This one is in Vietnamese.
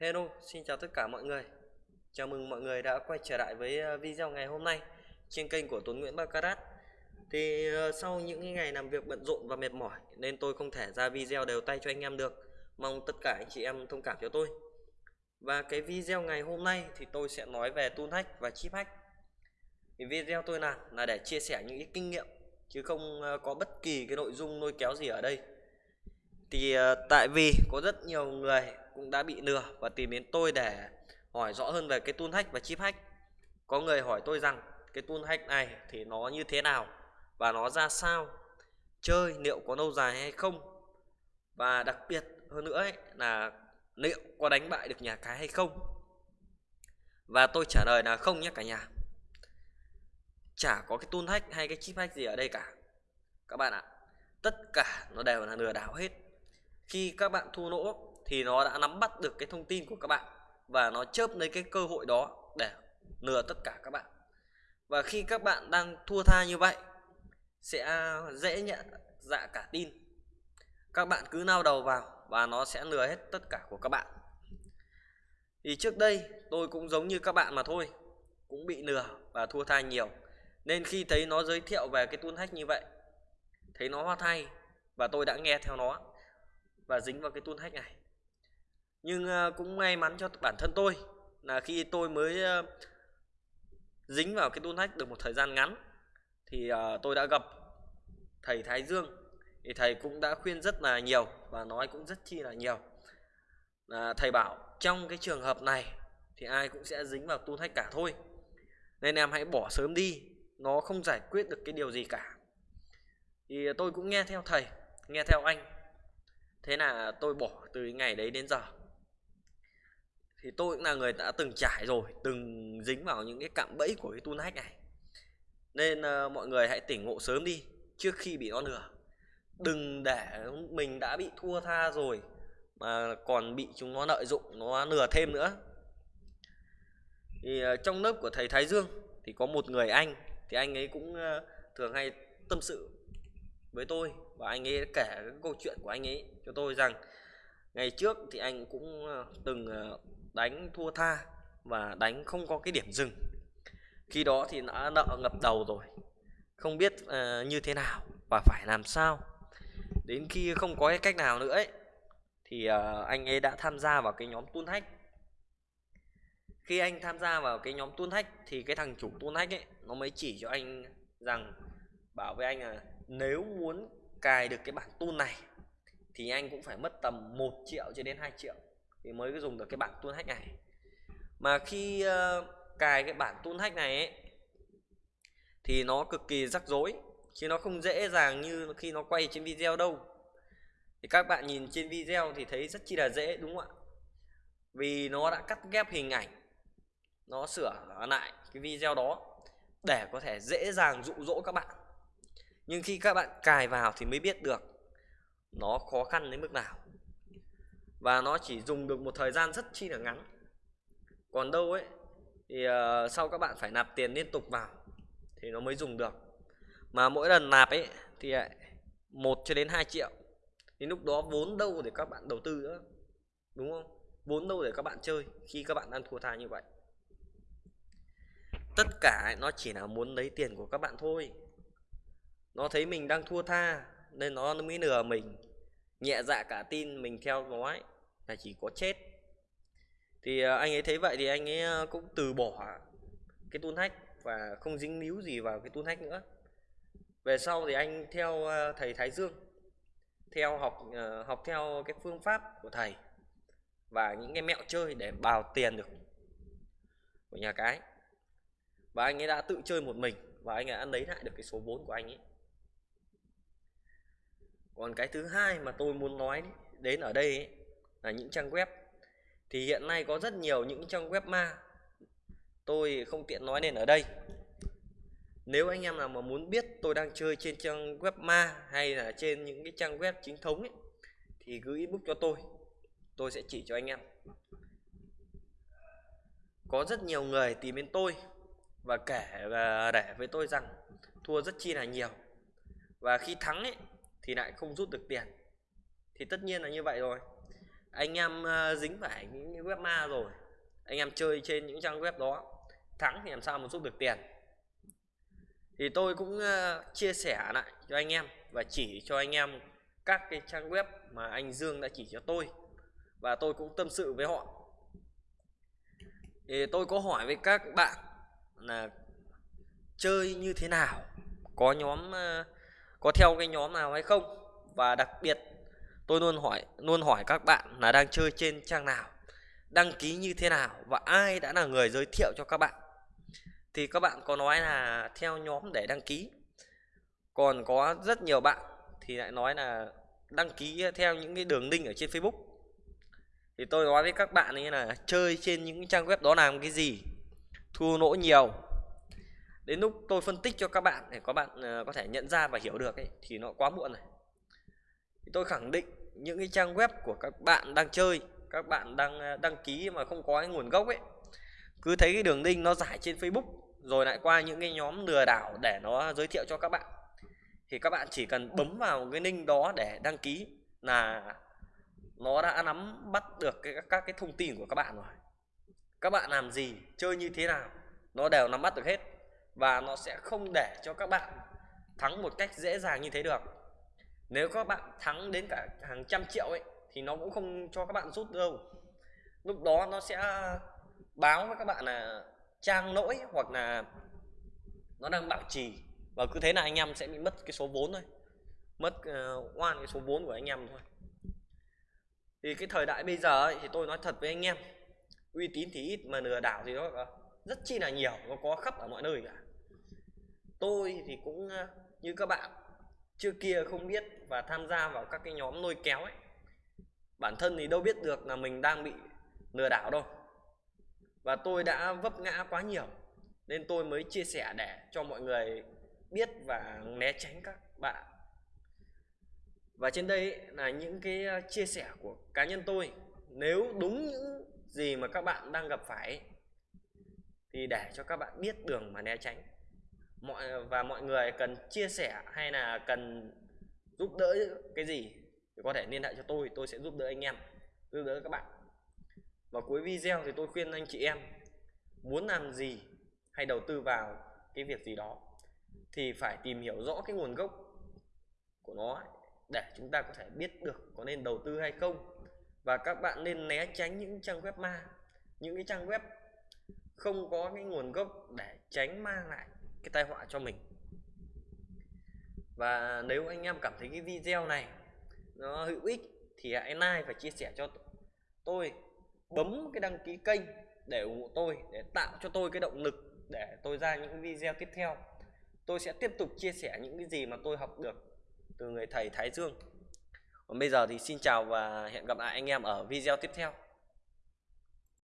Hello, xin chào tất cả mọi người. Chào mừng mọi người đã quay trở lại với ờ, video ngày hôm nay trên kênh của Tuấn Nguyễn Baccarat. Thì ờ, sau những ngày làm việc bận rộn và mệt mỏi nên tôi không thể ra video đều tay cho anh em được. Mong tất cả anh chị em thông cảm cho tôi. Và cái video ngày hôm nay thì tôi sẽ nói về tool hack và chip hack. Thì video tôi làm là để chia sẻ những kinh nghiệm chứ không ờ, có bất kỳ cái nội dung lôi kéo gì ở đây. Thì tại vì có rất nhiều người cũng đã bị lừa và tìm đến tôi để hỏi rõ hơn về cái tool hack và chip hack. Có người hỏi tôi rằng cái tool hack này thì nó như thế nào và nó ra sao chơi liệu có lâu dài hay không? Và đặc biệt hơn nữa ấy, là liệu có đánh bại được nhà cái hay không? Và tôi trả lời là không nhé cả nhà. Chả có cái tool hack hay cái chip hack gì ở đây cả. Các bạn ạ tất cả nó đều là lừa đảo hết. Khi các bạn thua lỗ thì nó đã nắm bắt được cái thông tin của các bạn và nó chớp lấy cái cơ hội đó để lừa tất cả các bạn. Và khi các bạn đang thua tha như vậy, sẽ dễ nhận dạ cả tin. Các bạn cứ nao đầu vào và nó sẽ lừa hết tất cả của các bạn. Thì trước đây, tôi cũng giống như các bạn mà thôi, cũng bị lừa và thua tha nhiều. Nên khi thấy nó giới thiệu về cái tool hack như vậy, thấy nó hoa thay và tôi đã nghe theo nó và dính vào cái tool hack này nhưng ờ, cũng may mắn cho bản thân tôi là khi tôi mới ờ, dính vào cái tool hack được một thời gian ngắn thì ờ, tôi đã gặp thầy Thái Dương. Thì thầy cũng đã khuyên rất là nhiều và nói cũng rất chi là nhiều. Là thầy bảo trong cái trường hợp này thì ai cũng sẽ dính vào tool hack cả thôi. Nên em hãy bỏ sớm đi, nó không giải quyết được cái điều gì cả. Thì tôi cũng nghe theo thầy, nghe theo anh. Thế là tôi bỏ từ ngày đấy đến giờ thì tôi cũng là người đã từng trải rồi từng dính vào những cái cạm bẫy của cái tool hack này. Nên uh, mọi người hãy tỉnh ngộ sớm đi trước khi bị nó lừa. Đừng để mình đã bị thua tha rồi mà còn bị chúng nó lợi dụng nó lừa thêm nữa. Thì uh, trong lớp của thầy Thái Dương thì có một người anh thì anh ấy cũng uh, thường hay tâm sự với tôi. Và anh ấy kể cái câu chuyện của anh ấy cho tôi rằng ngày trước thì anh cũng từng đánh thua tha và đánh không có cái điểm dừng. Khi đó thì đã nợ ngập đầu rồi không biết uh, như thế nào và phải làm sao. Đến khi không có cái cách nào nữa ấy thì uh, anh ấy đã tham gia vào cái nhóm tuôn hack khi anh tham gia vào cái nhóm tuôn hack thì cái thằng chủ tuôn hack ấy nó mới chỉ cho anh rằng bảo với anh là nếu muốn cài được cái bản tuôn này thì anh cũng phải mất tầm 1 triệu cho đến 2 triệu thì mới dùng được cái bản tool hack này. Mà khi uh, cài cái bản tool hack này ấy, thì nó cực kỳ rắc rối chứ nó không dễ dàng như khi nó quay trên video đâu. Thì các bạn nhìn trên video thì thấy rất chi là dễ đúng không ạ? Vì nó đã cắt ghép hình ảnh nó sửa lại cái video đó để có thể dễ dàng dụ dỗ các bạn. Nhưng khi các bạn cài vào thì mới biết được nó khó khăn đến mức nào và nó chỉ dùng được một thời gian rất chi là ngắn. Còn đâu ấy thì uh, sau các bạn phải nạp tiền liên tục vào thì nó mới dùng được. Mà mỗi lần nạp ấy thì một cho đến 2 triệu. Thì lúc đó vốn đâu để các bạn đầu tư nữa đúng không? Vốn đâu để các bạn chơi khi các bạn đang thua tha như vậy. Tất cả nó chỉ là muốn lấy tiền của các bạn thôi. Nó thấy mình đang thua tha nên nó mới lừa mình nhẹ dạ cả tin mình theo nó ấy là chỉ có chết. Thì ờ, anh ấy thấy vậy thì anh ấy ờ, cũng từ bỏ cái tuôn hack và không dính líu gì vào cái tuôn hack nữa. Về sau thì anh theo ờ, thầy Thái Dương, theo học học theo cái phương pháp của thầy và những cái mẹo chơi để bào tiền được của nhà cái. Và anh ấy đã tự chơi một mình và anh ấy đã lấy lại được cái số vốn của anh ấy còn cái thứ hai mà tôi muốn nói đến ở đây ấy, là những trang web. Thì hiện nay có rất nhiều những trang web ma. Tôi không tiện nói nên ở đây. Nếu anh em nào mà muốn biết tôi đang chơi trên trang web ma hay là trên những cái trang web chính thống ấy, thì cứ inbox cho tôi. Tôi sẽ chỉ cho anh em. Có rất nhiều người tìm đến tôi và kể và để với tôi rằng thua rất chi là nhiều. Và khi thắng ấy thì lại không rút được tiền. Thì tất nhiên là như vậy rồi. Anh em ờ, dính phải những web ma rồi. Anh em chơi trên những trang web đó, thắng thì làm sao mà rút được tiền? Thì tôi cũng ờ, chia sẻ lại cho anh em và chỉ cho anh em các cái trang web mà anh Dương đã chỉ cho tôi và tôi cũng tâm sự với họ. Thì tôi có hỏi với các bạn là chơi như thế nào? Có nhóm ờ, có theo cái nhóm nào hay không? Và đặc biệt, tôi luôn hỏi luôn hỏi các bạn là đang chơi trên trang nào, đăng ký như thế nào và ai đã là người giới thiệu cho các bạn. Thì các bạn có nói là theo nhóm để đăng ký. Còn có rất nhiều bạn thì lại nói là đăng ký theo những cái đường link ở trên Facebook. Thì tôi nói với các bạn như là chơi trên những trang web đó làm cái gì, thua lỗ nhiều đến lúc tôi phân tích cho các bạn để các bạn ờ, có thể nhận ra và hiểu được ấy, thì nó quá muộn rồi. Tôi khẳng định những cái trang web của các bạn đang chơi các bạn đang ờ, đăng ký mà không có cái nguồn gốc ấy cứ thấy cái đường link nó giải trên Facebook rồi lại qua những cái nhóm lừa đảo để nó giới thiệu cho các bạn thì các bạn chỉ cần bấm vào cái link đó để đăng ký là nó đã nắm bắt được cái, các cái thông tin của các bạn rồi. Các bạn làm gì chơi như thế nào nó đều nắm bắt được hết và nó sẽ không để cho các bạn thắng một cách dễ dàng như thế được. Nếu các bạn thắng đến cả hàng trăm triệu ấy thì nó cũng không cho các bạn rút đâu. Lúc đó nó sẽ báo với các bạn là trang lỗi hoặc là nó đang bảo trì. Và cứ thế là anh em sẽ bị mất cái số vốn thôi. Mất uh, oan cái số vốn của anh em thôi. Thì cái thời đại bây giờ ấy, thì tôi nói thật với anh em uy tín thì ít mà lừa đảo thì nó rất chi là nhiều nó có khắp ở mọi nơi cả tôi thì cũng ờ, như các bạn trước kia không biết và tham gia vào các cái nhóm lôi kéo ấy, bản thân thì đâu biết được là mình đang bị lừa đảo đâu. Và tôi đã vấp ngã quá nhiều, nên tôi mới chia sẻ để cho mọi người biết và né tránh các bạn. Và trên đây là những cái ờ, chia sẻ của cá nhân tôi. Nếu đúng những gì mà các bạn đang gặp phải, thì để cho các bạn biết đường mà né tránh mọi, và mọi người cần chia sẻ hay là cần giúp đỡ cái gì thì có thể liên hệ cho tôi tôi sẽ giúp đỡ anh em, giúp đỡ các bạn. Và cuối video thì tôi khuyên anh chị em muốn làm gì hay đầu tư vào cái việc gì đó thì phải tìm hiểu rõ cái nguồn gốc của nó để chúng ta có thể biết được có nên đầu tư hay không. Và các bạn nên né tránh những trang web ma, những cái trang web không có cái nguồn gốc để tránh mang lại cái tai họa cho mình. Và nếu anh em cảm thấy cái video này nó hữu ích thì hãy like và chia sẻ cho tôi bấm cái đăng ký kênh để ủng hộ tôi, để tạo cho tôi cái động lực để tôi ra những video tiếp theo. Tôi sẽ tiếp tục chia sẻ những cái gì mà tôi học được từ người thầy Thái Dương. Còn bây giờ thì xin chào và hẹn gặp lại anh em ở video tiếp theo.